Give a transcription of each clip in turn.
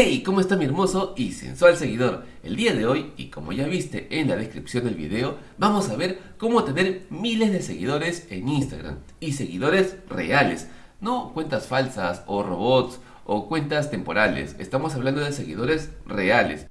Hey, ¿cómo está mi hermoso y sensual seguidor? El día de hoy, y como ya viste en la descripción del video, vamos a ver cómo tener miles de seguidores en Instagram. Y seguidores reales, no cuentas falsas o robots o cuentas temporales. Estamos hablando de seguidores reales.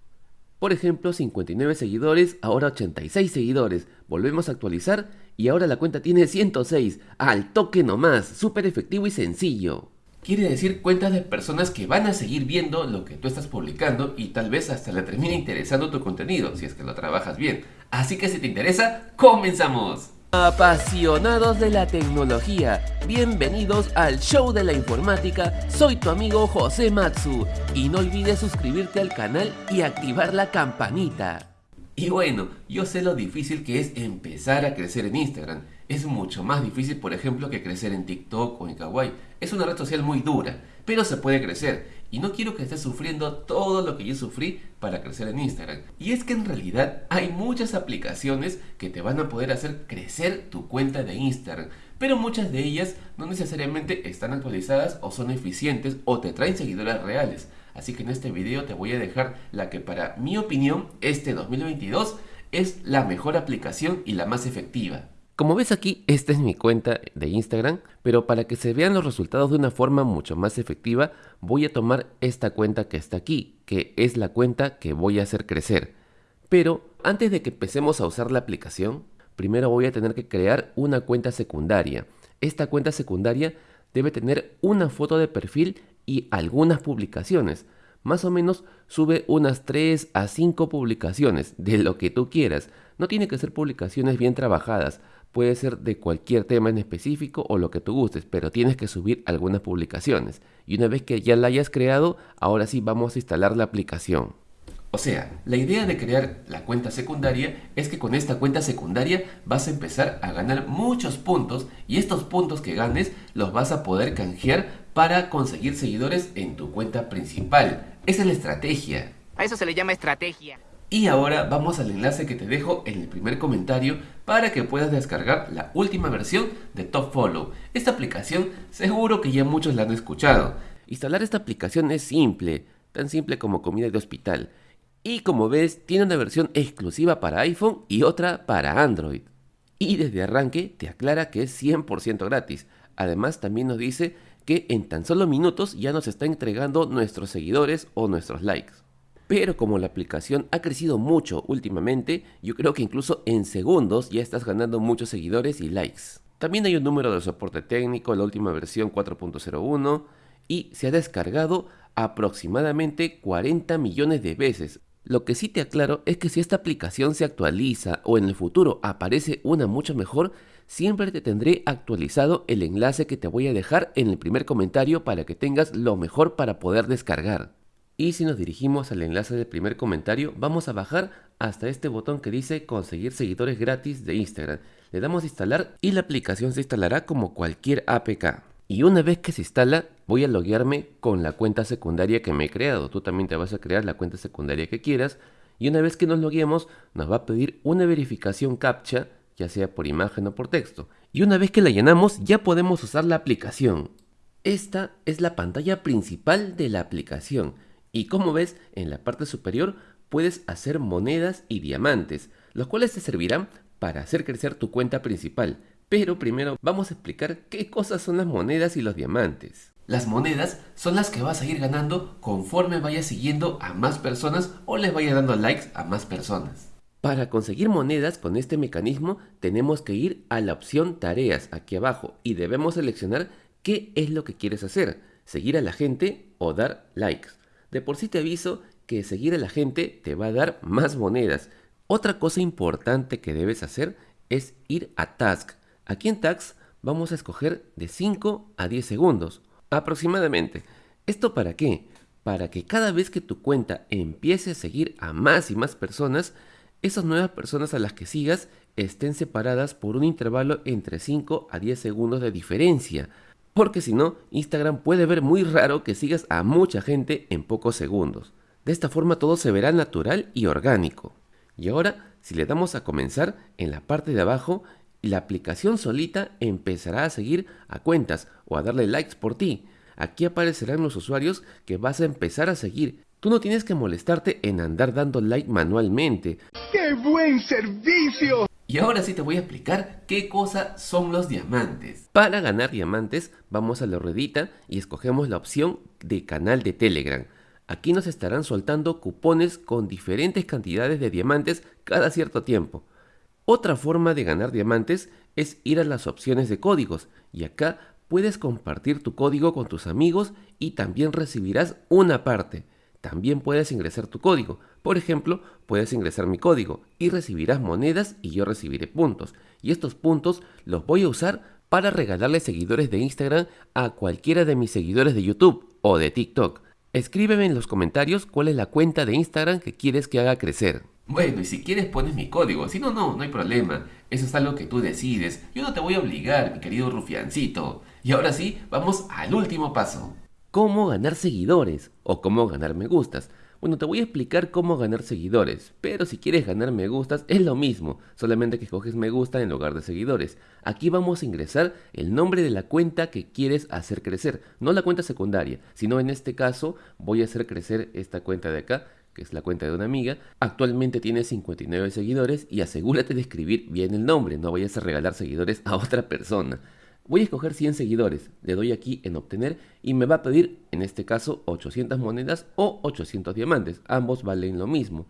Por ejemplo, 59 seguidores, ahora 86 seguidores. Volvemos a actualizar y ahora la cuenta tiene 106. Al toque nomás, súper efectivo y sencillo. Quiere decir cuentas de personas que van a seguir viendo lo que tú estás publicando y tal vez hasta le termine interesando tu contenido, si es que lo trabajas bien. Así que si te interesa, ¡comenzamos! Apasionados de la tecnología, bienvenidos al show de la informática, soy tu amigo José Matsu y no olvides suscribirte al canal y activar la campanita. Y bueno, yo sé lo difícil que es empezar a crecer en Instagram. Es mucho más difícil, por ejemplo, que crecer en TikTok o en Kawaii. Es una red social muy dura, pero se puede crecer. Y no quiero que estés sufriendo todo lo que yo sufrí para crecer en Instagram. Y es que en realidad hay muchas aplicaciones que te van a poder hacer crecer tu cuenta de Instagram. Pero muchas de ellas no necesariamente están actualizadas o son eficientes o te traen seguidores reales. Así que en este video te voy a dejar la que para mi opinión este 2022 es la mejor aplicación y la más efectiva. Como ves aquí, esta es mi cuenta de Instagram, pero para que se vean los resultados de una forma mucho más efectiva, voy a tomar esta cuenta que está aquí, que es la cuenta que voy a hacer crecer. Pero antes de que empecemos a usar la aplicación, primero voy a tener que crear una cuenta secundaria. Esta cuenta secundaria debe tener una foto de perfil y algunas publicaciones. Más o menos sube unas 3 a 5 publicaciones de lo que tú quieras. No tiene que ser publicaciones bien trabajadas. Puede ser de cualquier tema en específico o lo que tú gustes, pero tienes que subir algunas publicaciones. Y una vez que ya la hayas creado, ahora sí vamos a instalar la aplicación. O sea, la idea de crear la cuenta secundaria es que con esta cuenta secundaria vas a empezar a ganar muchos puntos y estos puntos que ganes los vas a poder canjear para conseguir seguidores en tu cuenta principal. Esa es la estrategia. A eso se le llama estrategia. Y ahora vamos al enlace que te dejo en el primer comentario para que puedas descargar la última versión de Top Follow. Esta aplicación seguro que ya muchos la han escuchado. Instalar esta aplicación es simple, tan simple como comida de hospital. Y como ves, tiene una versión exclusiva para iPhone y otra para Android. Y desde arranque te aclara que es 100% gratis. Además también nos dice que en tan solo minutos ya nos está entregando nuestros seguidores o nuestros likes. Pero como la aplicación ha crecido mucho últimamente, yo creo que incluso en segundos ya estás ganando muchos seguidores y likes. También hay un número de soporte técnico, la última versión 4.01, y se ha descargado aproximadamente 40 millones de veces. Lo que sí te aclaro es que si esta aplicación se actualiza o en el futuro aparece una mucho mejor, siempre te tendré actualizado el enlace que te voy a dejar en el primer comentario para que tengas lo mejor para poder descargar. Y si nos dirigimos al enlace del primer comentario, vamos a bajar hasta este botón que dice conseguir seguidores gratis de Instagram. Le damos instalar y la aplicación se instalará como cualquier APK. Y una vez que se instala, voy a loguearme con la cuenta secundaria que me he creado. Tú también te vas a crear la cuenta secundaria que quieras. Y una vez que nos logueemos, nos va a pedir una verificación CAPTCHA, ya sea por imagen o por texto. Y una vez que la llenamos, ya podemos usar la aplicación. Esta es la pantalla principal de la aplicación y como ves, en la parte superior puedes hacer monedas y diamantes, los cuales te servirán para hacer crecer tu cuenta principal. Pero primero vamos a explicar qué cosas son las monedas y los diamantes. Las monedas son las que vas a ir ganando conforme vayas siguiendo a más personas o les vayas dando likes a más personas. Para conseguir monedas con este mecanismo tenemos que ir a la opción tareas aquí abajo y debemos seleccionar qué es lo que quieres hacer, seguir a la gente o dar likes. De por sí te aviso que seguir a la gente te va a dar más monedas. Otra cosa importante que debes hacer es ir a Task. Aquí en Task vamos a escoger de 5 a 10 segundos, aproximadamente. ¿Esto para qué? Para que cada vez que tu cuenta empiece a seguir a más y más personas, esas nuevas personas a las que sigas estén separadas por un intervalo entre 5 a 10 segundos de diferencia porque si no, Instagram puede ver muy raro que sigas a mucha gente en pocos segundos. De esta forma todo se verá natural y orgánico. Y ahora, si le damos a comenzar, en la parte de abajo, la aplicación solita empezará a seguir a cuentas o a darle likes por ti. Aquí aparecerán los usuarios que vas a empezar a seguir. Tú no tienes que molestarte en andar dando like manualmente. ¡Qué buen servicio! Y ahora sí te voy a explicar qué cosa son los diamantes. Para ganar diamantes, vamos a la ruedita y escogemos la opción de canal de Telegram. Aquí nos estarán soltando cupones con diferentes cantidades de diamantes cada cierto tiempo. Otra forma de ganar diamantes es ir a las opciones de códigos y acá puedes compartir tu código con tus amigos y también recibirás una parte. También puedes ingresar tu código. Por ejemplo, puedes ingresar mi código y recibirás monedas y yo recibiré puntos. Y estos puntos los voy a usar para regalarle seguidores de Instagram a cualquiera de mis seguidores de YouTube o de TikTok. Escríbeme en los comentarios cuál es la cuenta de Instagram que quieres que haga crecer. Bueno, y si quieres pones mi código, si no, no, no hay problema. Eso es algo que tú decides. Yo no te voy a obligar, mi querido rufiancito. Y ahora sí, vamos al último paso. ¿Cómo ganar seguidores? O cómo ganar me gustas. Bueno, te voy a explicar cómo ganar seguidores, pero si quieres ganar me gustas es lo mismo, solamente que escoges me gusta en lugar de seguidores. Aquí vamos a ingresar el nombre de la cuenta que quieres hacer crecer, no la cuenta secundaria, sino en este caso voy a hacer crecer esta cuenta de acá, que es la cuenta de una amiga. Actualmente tiene 59 seguidores y asegúrate de escribir bien el nombre, no vayas a regalar seguidores a otra persona. Voy a escoger 100 seguidores, le doy aquí en obtener y me va a pedir, en este caso, 800 monedas o 800 diamantes, ambos valen lo mismo.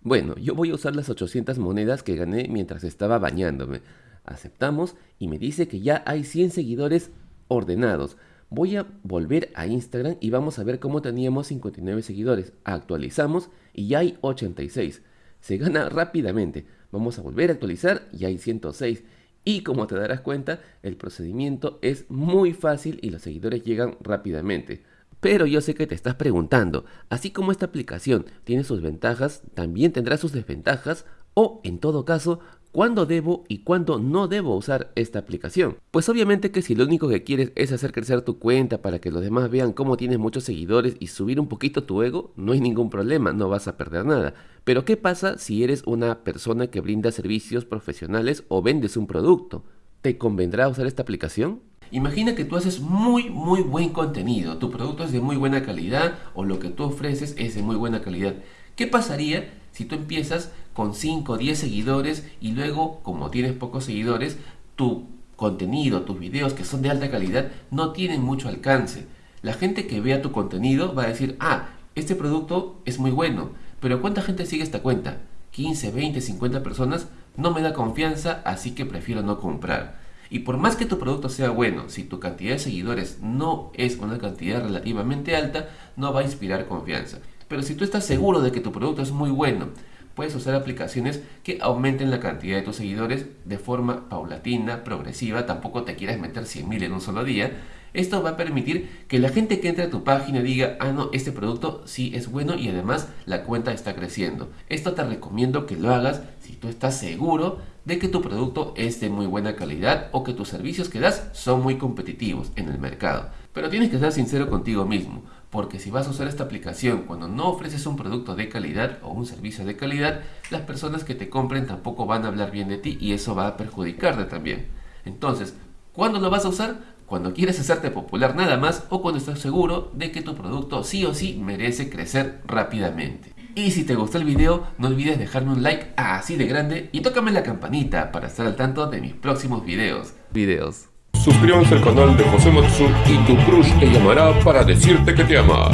Bueno, yo voy a usar las 800 monedas que gané mientras estaba bañándome. Aceptamos y me dice que ya hay 100 seguidores ordenados. Voy a volver a Instagram y vamos a ver cómo teníamos 59 seguidores. Actualizamos y ya hay 86. Se gana rápidamente. Vamos a volver a actualizar y hay 106. Y como te darás cuenta, el procedimiento es muy fácil y los seguidores llegan rápidamente. Pero yo sé que te estás preguntando, así como esta aplicación tiene sus ventajas, también tendrá sus desventajas o, en todo caso, cuándo debo y cuándo no debo usar esta aplicación. Pues obviamente que si lo único que quieres es hacer crecer tu cuenta para que los demás vean cómo tienes muchos seguidores y subir un poquito tu ego, no hay ningún problema, no vas a perder nada. Pero ¿qué pasa si eres una persona que brinda servicios profesionales o vendes un producto? ¿Te convendrá usar esta aplicación? Imagina que tú haces muy muy buen contenido, tu producto es de muy buena calidad o lo que tú ofreces es de muy buena calidad. ¿Qué pasaría si tú empiezas con 5 o 10 seguidores y luego, como tienes pocos seguidores, tu contenido, tus videos que son de alta calidad no tienen mucho alcance? La gente que vea tu contenido va a decir, ah, este producto es muy bueno, pero ¿cuánta gente sigue esta cuenta? 15, 20, 50 personas, no me da confianza, así que prefiero no comprar. Y por más que tu producto sea bueno, si tu cantidad de seguidores no es una cantidad relativamente alta, no va a inspirar confianza. Pero si tú estás seguro de que tu producto es muy bueno, puedes usar aplicaciones que aumenten la cantidad de tus seguidores de forma paulatina, progresiva, tampoco te quieras meter 100.000 en un solo día. Esto va a permitir que la gente que entre a tu página diga, ah no, este producto sí es bueno y además la cuenta está creciendo. Esto te recomiendo que lo hagas si tú estás seguro de que tu producto es de muy buena calidad o que tus servicios que das son muy competitivos en el mercado. Pero tienes que ser sincero contigo mismo porque si vas a usar esta aplicación cuando no ofreces un producto de calidad o un servicio de calidad, las personas que te compren tampoco van a hablar bien de ti y eso va a perjudicarte también. Entonces, ¿cuándo lo vas a usar? Cuando quieres hacerte popular nada más o cuando estás seguro de que tu producto sí o sí merece crecer rápidamente. Y si te gustó el video, no olvides dejarme un like así de grande y tócame la campanita para estar al tanto de mis próximos videos. Videos. Suscríbanse al canal de José Matsu y tu crush te llamará para decirte que te ama.